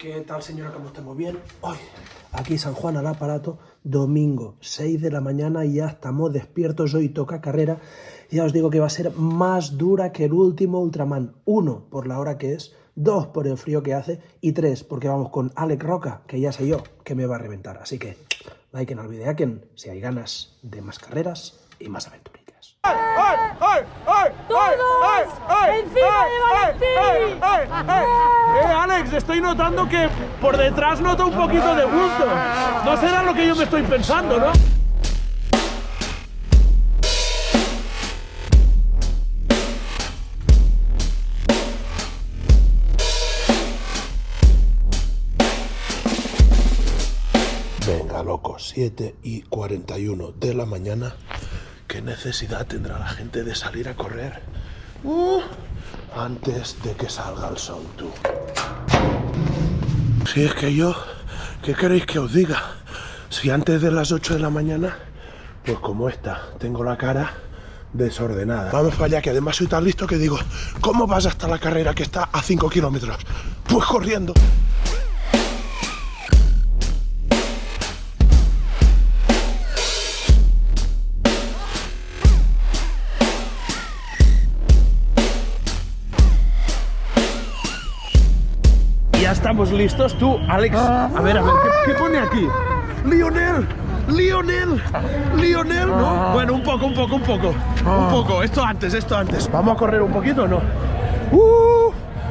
¿Qué tal señora? ¿Cómo estamos? ¿Bien? Hoy, aquí San Juan al aparato, domingo, 6 de la mañana y ya estamos despiertos. Hoy toca carrera. Ya os digo que va a ser más dura que el último Ultraman. Uno, por la hora que es. Dos, por el frío que hace. Y tres, porque vamos con Alex Roca, que ya sé yo que me va a reventar. Así que, like en el video, si hay ganas de más carreras y más aventuras. ¡Todos! ¡Encima de Valentín! Eh, Alex, estoy notando que por detrás noto un poquito de gusto. No será lo que yo me estoy pensando, ¿no? Venga, loco, 7 y 41 de la mañana ¿Qué necesidad tendrá la gente de salir a correr? Uh, antes de que salga el sol, tú. Si es que yo, ¿qué queréis que os diga? Si antes de las 8 de la mañana, pues como esta, tengo la cara desordenada. Vamos para allá, que además soy tan listo que digo, ¿cómo vas hasta la carrera que está a 5 kilómetros? Pues corriendo. Estamos listos. Tú, Alex, a ver, a ver, ¿qué, pone aquí? Lionel, Lionel, Lionel, ¿no? Bueno, un poco, un poco, un poco, un poco. Esto antes, esto antes. ¿Vamos a correr un poquito o no? ¡Uh!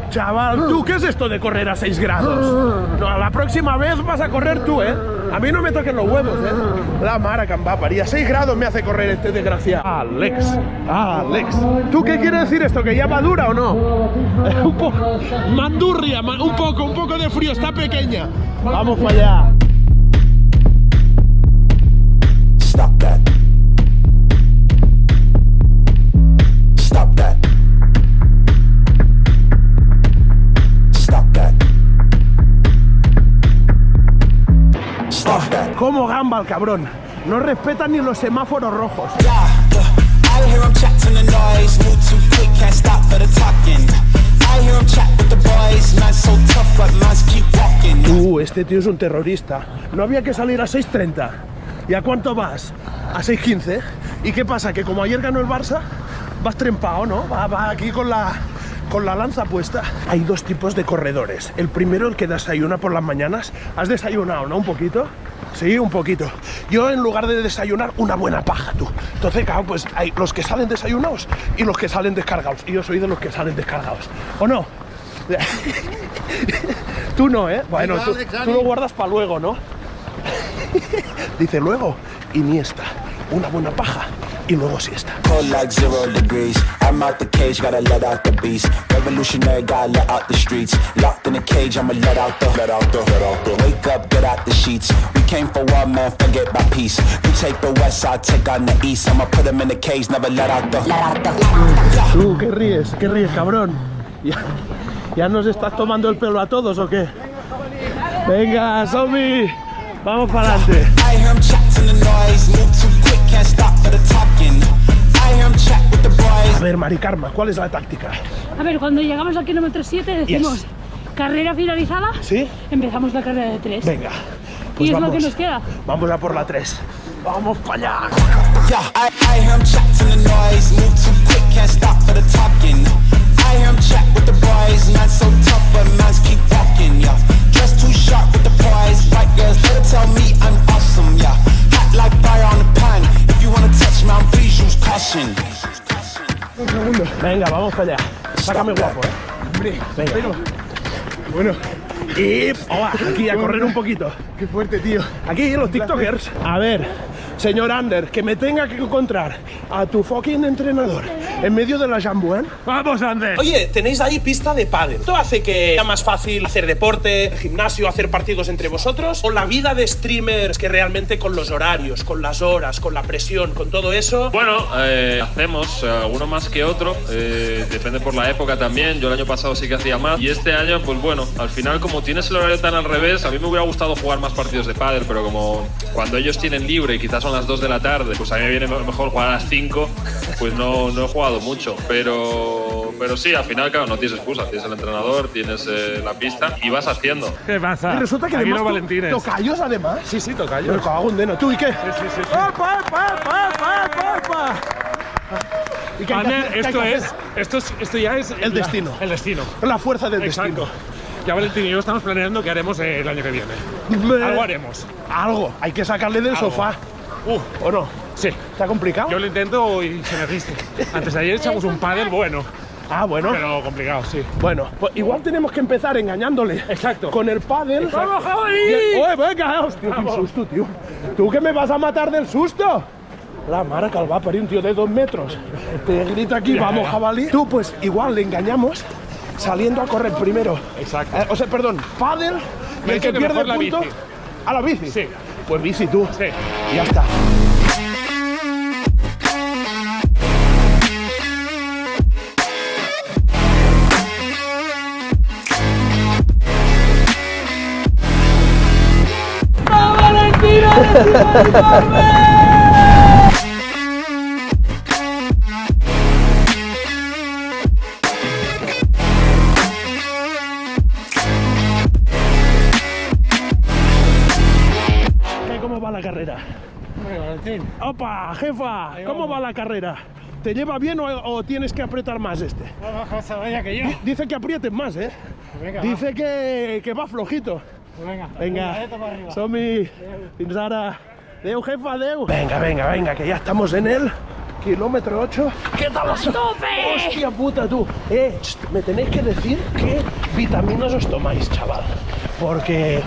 Chaval, ¿tú qué es esto de correr a 6 grados? No, la próxima vez vas a correr tú, ¿eh? A mí no me toquen los huevos, ¿eh? La mara a 6 grados me hace correr este desgraciado. Alex, Alex. ¿Tú qué quiere decir esto? ¿Que ya madura o no? un poco. Mandurria, un poco, un poco de frío, está pequeña. Vamos para allá. ¿Cómo gamba el cabrón? No respeta ni los semáforos rojos. Uh, este tío es un terrorista. No había que salir a 6.30. ¿Y a cuánto vas? A 6.15. ¿Y qué pasa? Que como ayer ganó el Barça, vas trempado, ¿no? Va, va aquí con la, con la lanza puesta. Hay dos tipos de corredores. El primero, el que desayuna por las mañanas. ¿Has desayunado, no? Un poquito. Sí, un poquito. Yo en lugar de desayunar, una buena paja, tú. Entonces, claro, pues hay los que salen desayunados y los que salen descargados. Y yo soy de los que salen descargados. ¿O no? tú no, ¿eh? Bueno, tú, tú lo guardas para luego, ¿no? Dice luego, Iniesta, una buena paja y luego siesta. like zero degrees. I'm out the cage, gotta let out the beast. Revolutionary, gotta let out the streets. Locked in a cage, I'ma let out the, let out the, let out the. Wake up, get out the sheets. We came for one man, forget my peace. You take the west, I take on the east. I'ma put them in the cage, never let out the, let out the. Tú, ¿qué ríes? ¿Qué ríes, cabrón? ¿Ya, ¿Ya nos estás tomando el pelo a todos o qué? Venga, zombie. Vamos para adelante. Ver, Mari Karma, ¿cuál es la táctica? A ver, cuando llegamos al kilómetro 7 decimos carrera finalizada, ¿Sí? empezamos la carrera de 3. Venga. Pues y es lo que nos queda. Vamos a por la 3. Vamos para allá. Venga, vamos para allá. Sácame guapo, ¿eh? Venga. Bueno. Y aquí a correr un poquito. Qué fuerte, tío. Aquí los tiktokers. A ver, señor Ander, que me tenga que encontrar a tu fucking entrenador en medio de la Jambuan. Vamos, Ander. Oye, tenéis ahí pista de pádel. ¿Esto hace que sea más fácil hacer deporte, gimnasio, hacer partidos entre vosotros? ¿O la vida de streamers que realmente con los horarios, con las horas, con la presión, con todo eso? Bueno, eh, hacemos eh, alguno más que otro. Eh, depende por la época también. Yo el año pasado sí que hacía más. Y este año, pues bueno, al final como tienes el horario tan al revés, a mí me hubiera gustado jugar más partidos de pádel, pero como cuando ellos tienen libre y quizás son las 2 de la tarde, pues a mí me viene mejor jugar a las 5 pues no, no he jugado mucho. Pero, pero sí, al final, claro, no tienes excusa. Tienes el entrenador, tienes eh, la pista y vas haciendo. ¿Qué pasa? Y resulta que Aquí además no Valentines. tocayos además. Sí, sí, toca Yo me cago en deno. ¿Tú y qué? Sí, sí, sí. sí. ¡Opa, opa, opa, opa! ¿Y qué Ander, hacer? ¿Qué esto que es, esto es, esto ya es El la- destino. El destino. La fuerza del Exacto. destino. Ya Valentín y yo estamos planeando qué haremos el año que viene. Me- Algo haremos. Algo. Hay que sacarle del Algo. sofá. Uh, ¿O no? Sí. ¿Está complicado? Yo lo intento y se me resiste. Antes de ayer echamos un pádel bueno, Ah, bueno. pero complicado, sí. Bueno, pues igual tenemos que empezar engañándole. Exacto. Con el pádel. ¡Vamos, jabalí! Bien. ¡Oye, venga! ¡Hostia, qué susto, tío! ¿Tú que me vas a matar del susto? La mara que va parir un tío de dos metros. Te grita aquí, Ya, vamos, ya. jabalí. Tú, pues igual le engañamos saliendo a correr primero. Exacto. Eh, o sea, perdón, pádel y el que pierde la punto. bici. ¿A la bici? Sí. Pues bici tú. Sí. Y ya está. ¿Cómo va la carrera? ¡Opa, jefa! ¿Cómo va la carrera? ¿Te lleva bien o, o tienes que apretar más este? Que yo. Dice que aprietes más, ¿eh? Venga, Dice que, que va flojito. Venga. Venga, Somi, fins ara. Adeu, jefa, adeu. Venga, venga, venga, que ya estamos en el kilómetro 8. ¿Qué tal os... tope! ¡Hostia puta, tú! Eh, me tenéis que decir qué vitaminas os tomáis, chaval. Porque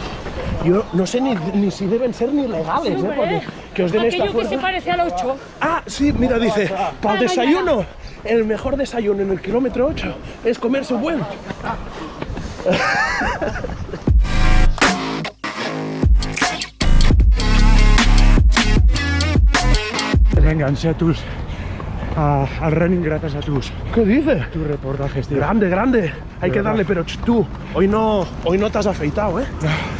yo no sé ni, ni si deben ser ni legales, ¿eh? Porque que os den esta Aquello que se fuerza. parece al 8. Ah, sí, mira, dice, para el desayuno, el mejor desayuno en el kilómetro 8 es comerse un buen. enganché a tus. a- al running gracias a tus, ¿Qué dices? tus reportajes, tío. Grande, grande. Hay que darle, pero ch, tú, hoy no, hoy no te has afeitado, ¿eh?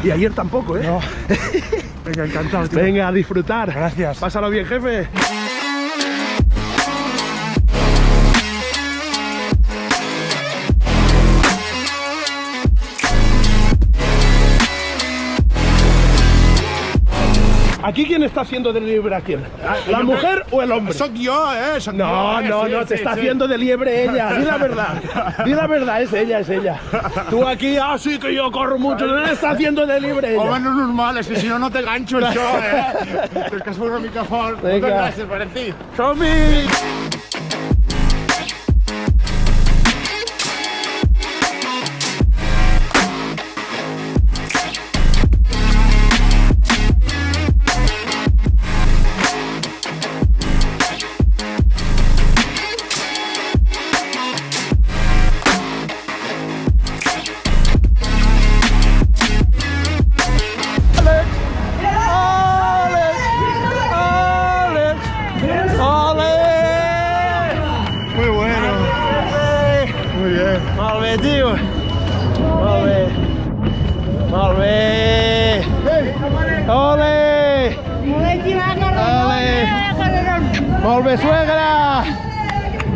Y ayer tampoco, ¿eh? No. Venga, encantado, tío. Venga, a disfrutar. Gracias. Pásalo bien, jefe. ¿Aquí quién está haciendo de liebre a quién? ¿La mujer o el hombre? Soc yo, eh. Soc No, jo, eh, no, sí, no, sí, te está sí. haciendo de liebre ella. Di la verdad. Di la verdad, es ella, es ella. Tú aquí, ah, sí que yo corro mucho. No está haciendo de liebre ella. no és normal, és que si no, no te ganxo això, eh? És que es fa una mica fort. Moltes gràcies, Valentí. Som-hi! Bé, tio. Molt bé. Molt bé. Ole! Molt bé, suegra.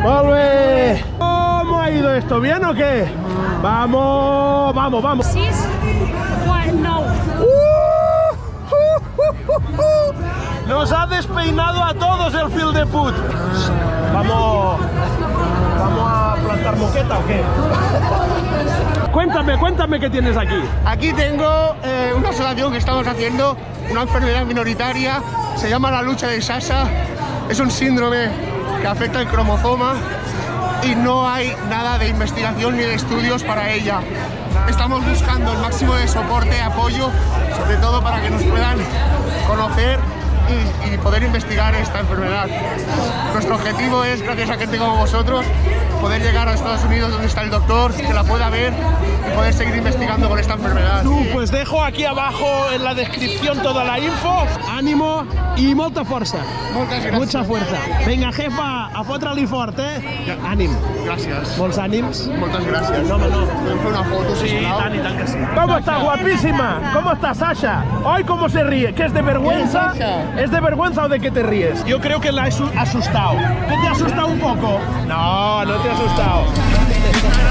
Molt bé. ¿Cómo ha ido esto? ¿Bien o qué? Vamos, vamos, vamos. 6, 4, 9. Nos ha despeinado a todos el fil de put. Vamos, vamos a plantar moqueta o qué? Cuéntame, cuéntame qué tienes aquí. Aquí tengo eh, una asociación que estamos haciendo, una enfermedad minoritaria, se llama la lucha de Sasa. Es un síndrome que afecta el cromosoma y no hay nada de investigación ni de estudios para ella. Estamos buscando el máximo de soporte, apoyo, sobre todo para que nos puedan conocer y, poder investigar esta enfermedad. Nuestro objetivo es, gracias a gente como vosotros, poder llegar a Estados Unidos donde está el doctor, que la pueda ver y poder seguir investigando con esta enfermedad. Pues dejo aquí abajo en la descripción toda la info. Ánimo y mucha fuerza. Moltes gràcies. Mucha fuerza. Venga, jefa, a fotre-li fort, eh? Ànim. Gràcies. Molts ànims. Moltes gràcies. No, home, no. Podem fer una foto, sisplau? y tal que sí. ¿Cómo estás, guapísima? ¿Cómo estás, Sasha? Hoy, ¿cómo se ríe? ¿Qué es de vergüenza? ¿Qué es, de vergüenza o de qué te ríes? Yo creo que la he su- asustado. ¿Que te ha asustado un poco? No, no te ha asustado.